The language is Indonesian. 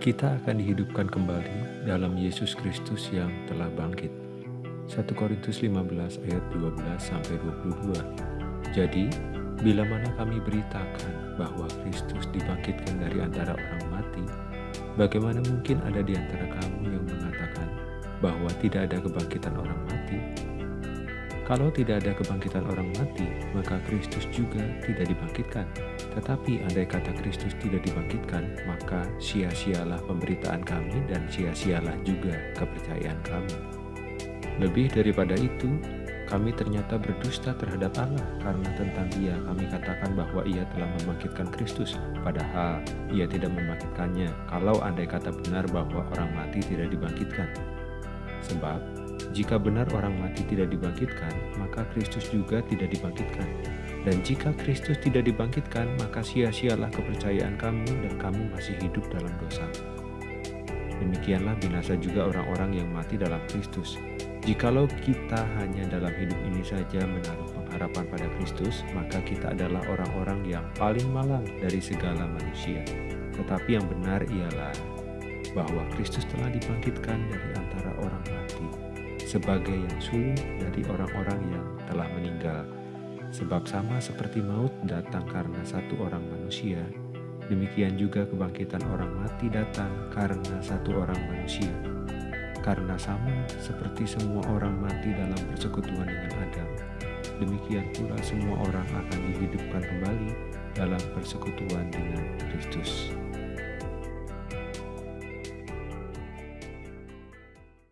kita akan dihidupkan kembali dalam Yesus Kristus yang telah bangkit. 1 Korintus 15 ayat 12 sampai 22. Jadi, bila mana kami beritakan bahwa Kristus dibangkitkan dari antara orang mati, bagaimana mungkin ada di antara kamu yang mengatakan bahwa tidak ada kebangkitan orang mati? Kalau tidak ada kebangkitan orang mati, maka Kristus juga tidak dibangkitkan. Tetapi andai kata Kristus tidak dibangkitkan, maka sia-sialah pemberitaan kami dan sia-sialah juga kepercayaan kami. Lebih daripada itu, kami ternyata berdusta terhadap Allah karena tentang dia kami katakan bahwa ia telah membangkitkan Kristus, padahal ia tidak membangkitkannya kalau andai kata benar bahwa orang mati tidak dibangkitkan. Sebab, jika benar orang mati tidak dibangkitkan, maka Kristus juga tidak dibangkitkan. Dan jika Kristus tidak dibangkitkan, maka sia-sialah kepercayaan kamu dan kamu masih hidup dalam dosa. Demikianlah binasa juga orang-orang yang mati dalam Kristus. Jikalau kita hanya dalam hidup ini saja menaruh pengharapan pada Kristus, maka kita adalah orang-orang yang paling malang dari segala manusia. Tetapi yang benar ialah bahwa Kristus telah dibangkitkan dari antara orang mati sebagai yang sulung dari orang-orang yang telah meninggal Sebab sama seperti maut datang karena satu orang manusia, demikian juga kebangkitan orang mati datang karena satu orang manusia. Karena sama seperti semua orang mati dalam persekutuan dengan Adam, demikian pula semua orang akan dihidupkan kembali dalam persekutuan dengan Kristus.